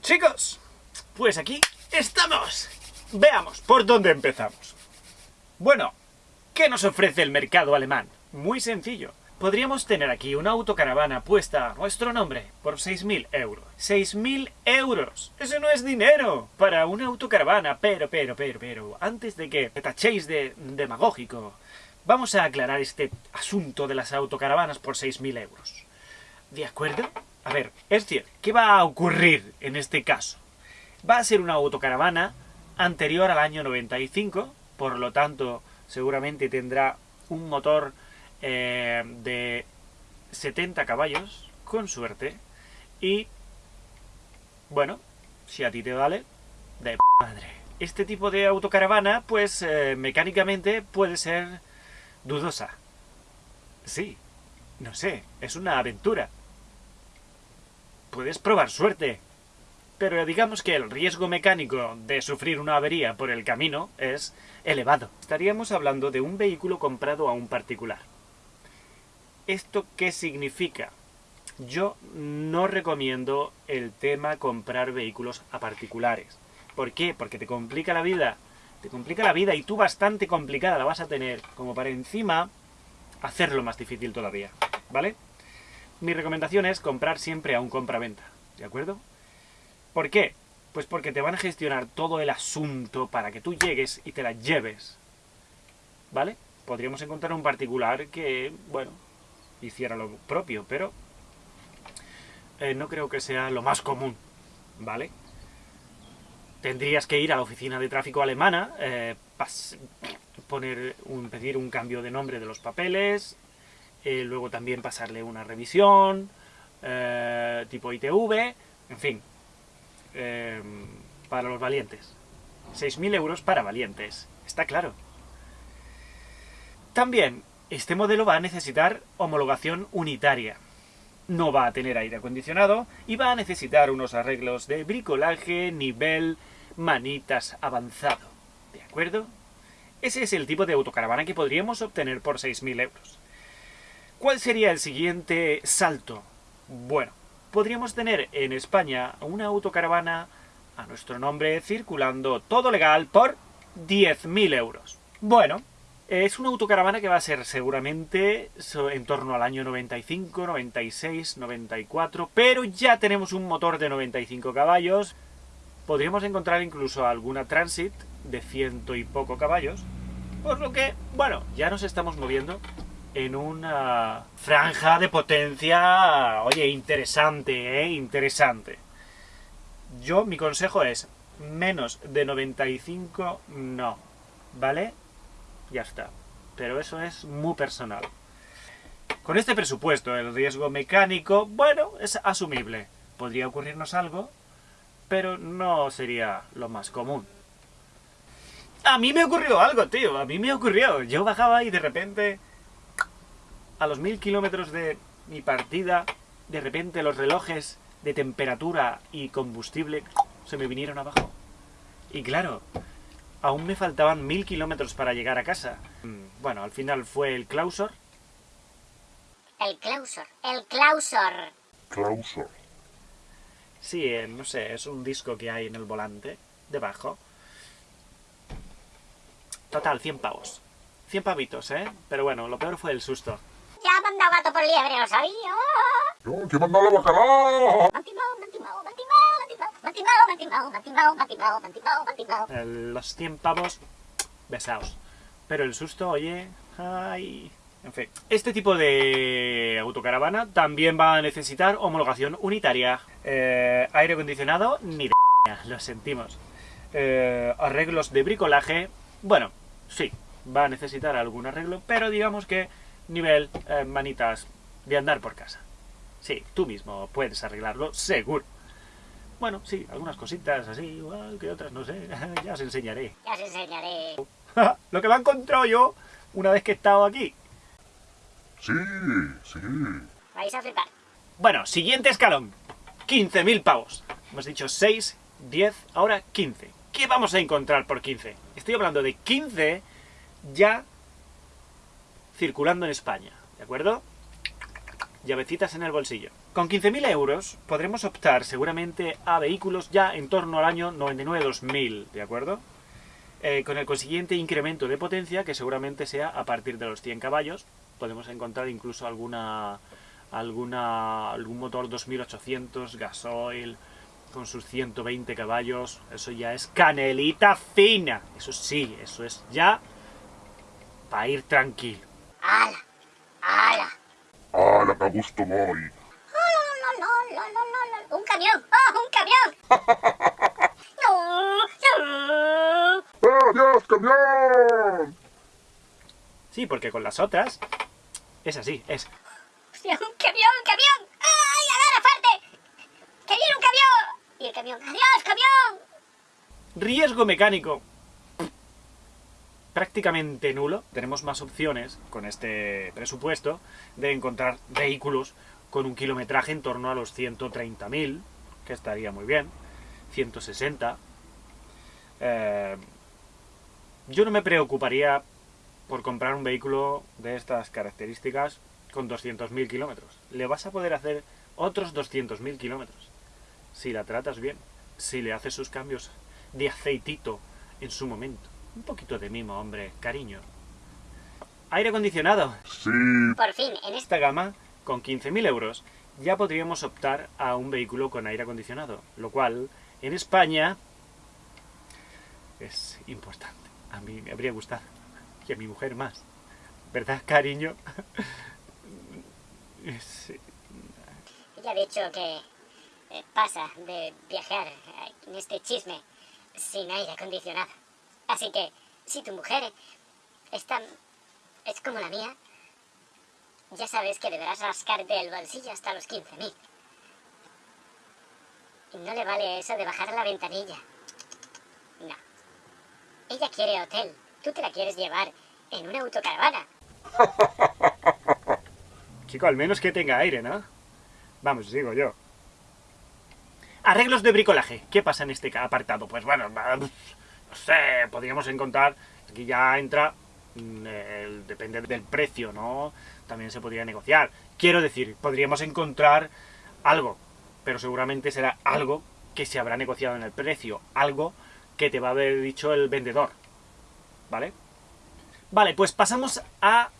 chicos, pues aquí estamos. Veamos por dónde empezamos. Bueno, ¿qué nos ofrece el mercado alemán? Muy sencillo. Podríamos tener aquí una autocaravana puesta a nuestro nombre por 6.000 euros. ¡6.000 euros! ¡Eso no es dinero! Para una autocaravana, pero, pero, pero, pero, antes de que me tachéis de demagógico, vamos a aclarar este asunto de las autocaravanas por 6.000 euros. ¿De acuerdo? A ver, es decir, ¿qué va a ocurrir en este caso? Va a ser una autocaravana anterior al año 95, por lo tanto, seguramente tendrá un motor eh, de 70 caballos, con suerte, y, bueno, si a ti te vale, de madre. Este tipo de autocaravana, pues, eh, mecánicamente puede ser dudosa. Sí, no sé, es una aventura puedes probar suerte. Pero digamos que el riesgo mecánico de sufrir una avería por el camino es elevado. Estaríamos hablando de un vehículo comprado a un particular. ¿Esto qué significa? Yo no recomiendo el tema comprar vehículos a particulares. ¿Por qué? Porque te complica la vida. Te complica la vida y tú bastante complicada la vas a tener, como para encima hacerlo más difícil todavía. ¿Vale? Mi recomendación es comprar siempre a un compra-venta, ¿de acuerdo? ¿Por qué? Pues porque te van a gestionar todo el asunto para que tú llegues y te la lleves, ¿vale? Podríamos encontrar un particular que, bueno, hiciera lo propio, pero eh, no creo que sea lo más común, ¿vale? Tendrías que ir a la oficina de tráfico alemana, eh, poner un, pedir un cambio de nombre de los papeles, eh, luego también pasarle una revisión, eh, tipo ITV, en fin, eh, para los valientes. 6.000 euros para valientes, está claro. También, este modelo va a necesitar homologación unitaria. No va a tener aire acondicionado y va a necesitar unos arreglos de bricolaje nivel manitas avanzado. ¿De acuerdo? Ese es el tipo de autocaravana que podríamos obtener por 6.000 euros. ¿Cuál sería el siguiente salto? Bueno, podríamos tener en España una autocaravana a nuestro nombre circulando todo legal por 10.000 euros. Bueno, es una autocaravana que va a ser seguramente en torno al año 95, 96, 94, pero ya tenemos un motor de 95 caballos. Podríamos encontrar incluso alguna Transit de ciento y poco caballos, por lo que, bueno, ya nos estamos moviendo en una franja de potencia, oye, interesante, ¿eh? Interesante. Yo, mi consejo es, menos de 95, no, ¿vale? Ya está. Pero eso es muy personal. Con este presupuesto, el riesgo mecánico, bueno, es asumible. Podría ocurrirnos algo, pero no sería lo más común. A mí me ocurrió algo, tío, a mí me ocurrió. Yo bajaba y de repente a los mil kilómetros de mi partida, de repente los relojes de temperatura y combustible se me vinieron abajo. Y claro, aún me faltaban mil kilómetros para llegar a casa. Mm, bueno, al final fue el Clausor. El Clausor, el Clausor. Clausor. Sí, eh, no sé, es un disco que hay en el volante, debajo. Total, 100 pavos. 100 pavitos, ¿eh? Pero bueno, lo peor fue el susto. Ya gato por liebre, lo sabía. ¡Yo, que mandado la bacalao! Los 100 pavos besados. Pero el susto, oye... Ay... En fin, este tipo de autocaravana también va a necesitar homologación unitaria. Eh, aire acondicionado, ni de lo sentimos. Eh, arreglos de bricolaje, bueno, sí, va a necesitar algún arreglo, pero digamos que nivel eh, manitas de andar por casa. Sí, tú mismo puedes arreglarlo, seguro. Bueno, sí, algunas cositas así, igual que otras, no sé, ya os enseñaré. Ya os enseñaré. Lo que me ha encontrado yo una vez que he estado aquí. Sí, sí. Vais a flipar. Bueno, siguiente escalón. 15.000 pavos. Hemos dicho 6, 10, ahora 15. ¿Qué vamos a encontrar por 15? Estoy hablando de 15 ya circulando en España, ¿de acuerdo? Llavecitas en el bolsillo. Con 15.000 euros podremos optar seguramente a vehículos ya en torno al año 99-2000, ¿de acuerdo? Eh, con el consiguiente incremento de potencia, que seguramente sea a partir de los 100 caballos. Podemos encontrar incluso alguna, alguna algún motor 2800 gasoil con sus 120 caballos. Eso ya es canelita fina. Eso sí, eso es ya para ir tranquilo. A gusto voy! ¡No, no, no, no, no, no! ¡Un camión! ¡Oh, un camión! ¡No! ¡Eh, camión! Sí, porque con las otras es así, es... ¡Hostia, un camión, un camión! ¡Ay, agarra fuerte! ¡Que viene un camión! Y el camión, ¡adiós, camión! Riesgo mecánico. Prácticamente nulo. Tenemos más opciones con este presupuesto de encontrar vehículos con un kilometraje en torno a los 130.000, que estaría muy bien. 160. Eh, yo no me preocuparía por comprar un vehículo de estas características con 200.000 kilómetros. Le vas a poder hacer otros 200.000 kilómetros. Si la tratas bien, si le haces sus cambios de aceitito en su momento. Un poquito de mimo, hombre, cariño. Aire acondicionado. Sí, Por fin, en esta... Gama, con 15.000 euros, ya podríamos optar a un vehículo con aire acondicionado, lo cual en España es importante. A mí me habría gustado, y a mi mujer más. ¿Verdad, cariño? Es- Ya he dicho que eh, pasa de viajar eh, en este chisme sin aire acondicionado. Así que, si tu mujer está, es como la mía, ya sabes que deberás rascarte el bolsillo hasta los 15.000. Y no le vale eso de bajar la ventanilla. No. Ella quiere hotel. Tú te la quieres llevar en una autocaravana. Chico, al menos que tenga aire, ¿no? Vamos, digo yo. Arreglos de bricolaje. ¿Qué pasa en este apartado? Pues bueno, no sé, podríamos encontrar... Aquí ya entra... mm, depende del precio, ¿no? También se podría negociar. Quiero decir, podríamos encontrar algo, pero seguramente será algo que se habrá negociado en el precio. Algo que te va a haber dicho el vendedor. ¿Vale? Vale, pues pasamos a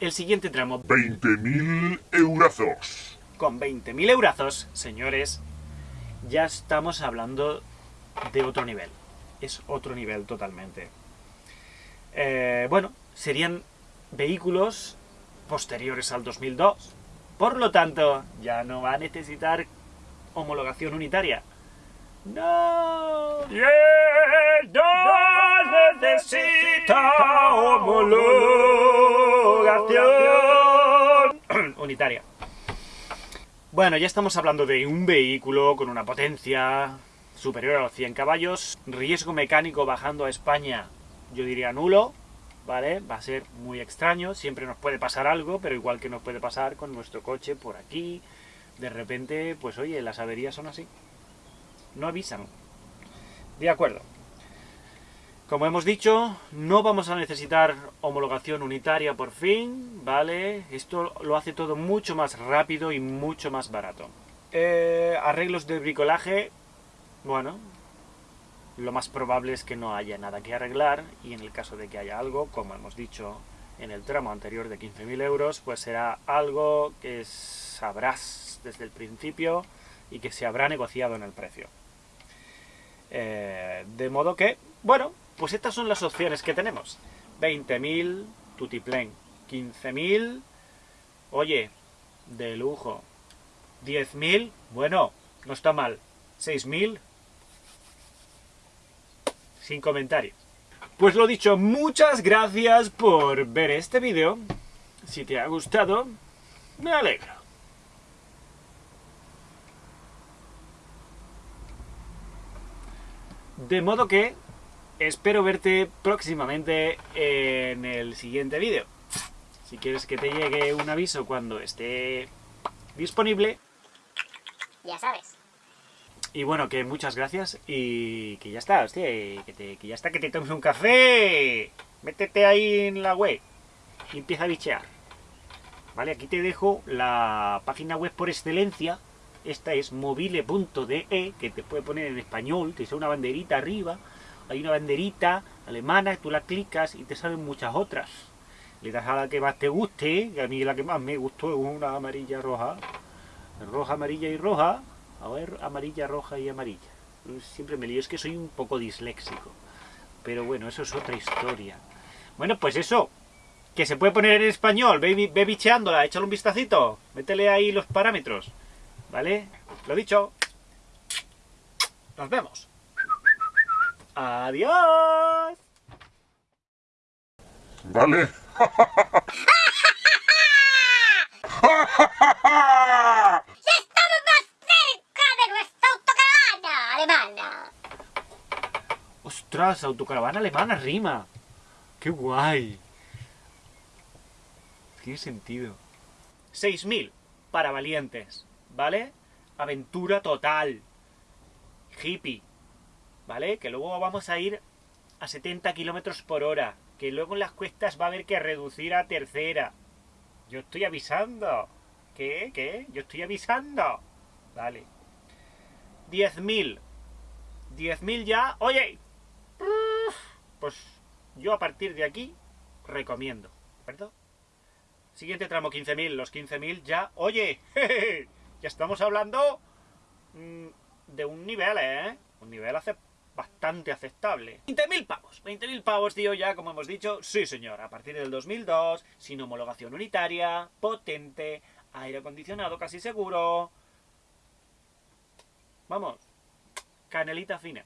el siguiente tramo. 20.000 eurazos. Con 20.000 eurazos, señores, ya estamos hablando de otro nivel. Es otro nivel totalmente. Eh, bueno, serían vehículos posteriores al 2002. Por lo tanto, ya no va a necesitar homologación unitaria. ¡No! ¡No necesita homologación unitaria! Bueno, ya estamos hablando de un vehículo con una potencia superior a los 100 caballos, riesgo mecánico bajando a España, yo diría nulo, ¿vale? Va a ser muy extraño, siempre nos puede pasar algo, pero igual que nos puede pasar con nuestro coche por aquí, de repente, pues oye, las averías son así. No avisan. De acuerdo. Como hemos dicho, no vamos a necesitar homologación unitaria por fin, ¿vale? Esto lo hace todo mucho más rápido y mucho más barato. Eh, arreglos de bricolaje, bueno, lo más probable es que no haya nada que arreglar y en el caso de que haya algo, como hemos dicho en el tramo anterior de 15.000 euros, pues será algo que sabrás desde el principio y que se habrá negociado en el precio. Eh, de modo que, bueno, pues estas son las opciones que tenemos. 20.000, tutiplén. 15.000, oye, de lujo. 10.000, bueno, no está mal. 6.000, sin comentarios. Pues lo dicho, muchas gracias por ver este vídeo. Si te ha gustado, me alegro. De modo que espero verte próximamente en el siguiente vídeo. Si quieres que te llegue un aviso cuando esté disponible. Ya sabes. Y bueno, que muchas gracias y que ya está, que, ya está, que te tomes un café. Métete ahí en la web y empieza a bichear. ¿vale? Aquí te dejo la página web por excelencia. Esta es mobile.de, que te puede poner en español, te sale una banderita arriba. Hay una banderita alemana, tú la clicas y te salen muchas otras. Le das a la que más te guste, que a mí la que más me gustó es una amarilla roja. Roja, amarilla y roja. A ver, amarilla, roja y amarilla. Siempre me lío, es que soy un poco disléxico. Pero bueno, eso es otra historia. Bueno, pues eso, que se puede poner en español, ve, ve bicheándola, échale un vistacito, métele ahí los parámetros, ¿vale? Lo dicho, nos vemos. Adiós. Vale. Ostras, autocaravana alemana rima. ¡Qué guay! Tiene sentido. 6.000 para valientes, ¿vale? Aventura total. Hippie, ¿vale? Que luego vamos a ir a 70 kilómetros por hora. Que luego en las cuestas va a haber que reducir a tercera. Yo estoy avisando. ¿Qué? ¿Qué? Yo estoy avisando. Vale. 10.000. 10.000 ya. ¡Oye! Pues yo a partir de aquí recomiendo. ¿Perdón? Siguiente tramo 15.000. Los 15.000 ya... ¡Oye! Ya estamos hablando mm, de un nivel, ¿eh? Un nivel bastante aceptable. 20.000 pavos. 20.000 pavos, tío, ya como hemos dicho. Sí, señor. A partir del 2002, sin homologación unitaria, potente, aire acondicionado casi seguro. Vamos. Canelita fina.